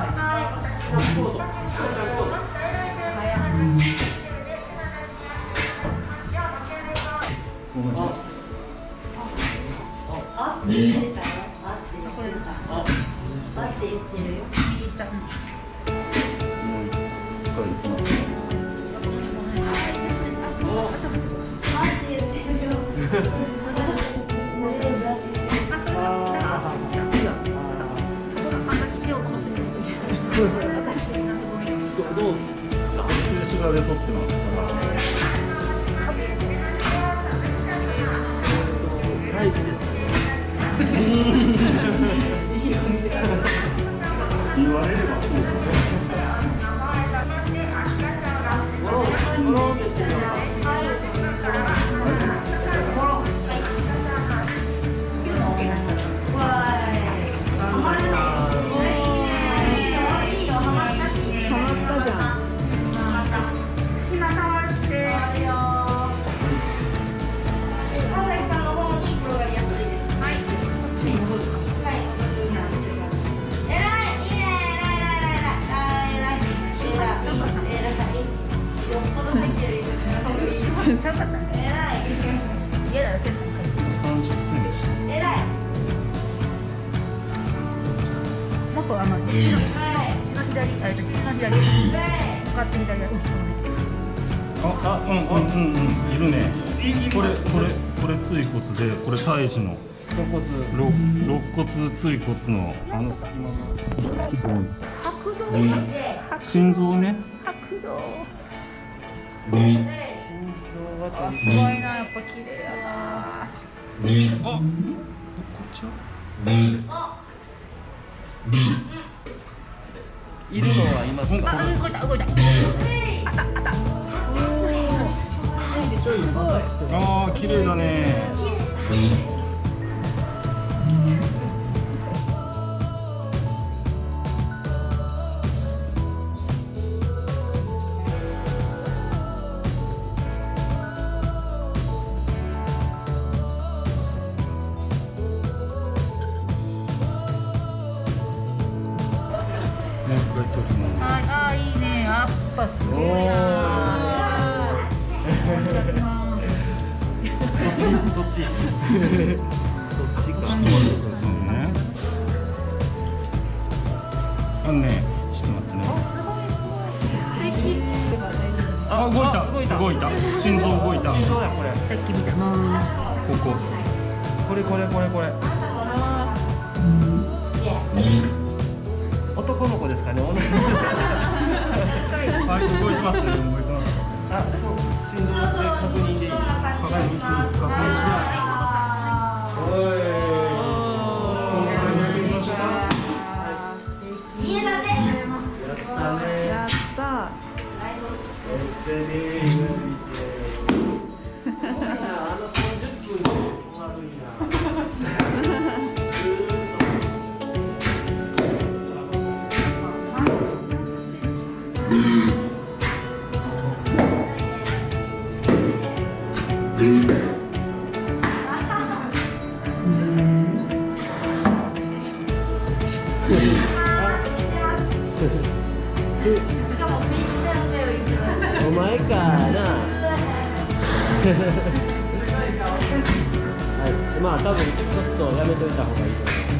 はい。どう静止画で撮ってますから大事です言われればそうだねえらい嫌だよ結構30センチえらいもっとあのこっちのはい右の左あうん。ああうん。うん。うん。いるねこれこれこれ椎骨でこれ胎児の肋骨肋骨椎骨のあの隙間が心臓ね白道心臓があすごいなやっぱ綺麗やなあこっちはいるのはいますかあ動いた動いたあったあったあー綺麗だね。ますはいあいいねやっぱすごいなそっちそっちそっちかちょっと待ってくださいねあのねちょっと待ってねあ動いた。動いた。動いた。心臓動いた。心臓やこれ。さっき見たなここ。これこれこれこれあのお前かな。はい。まあ多分ちょっとやめといた方がいいと思います。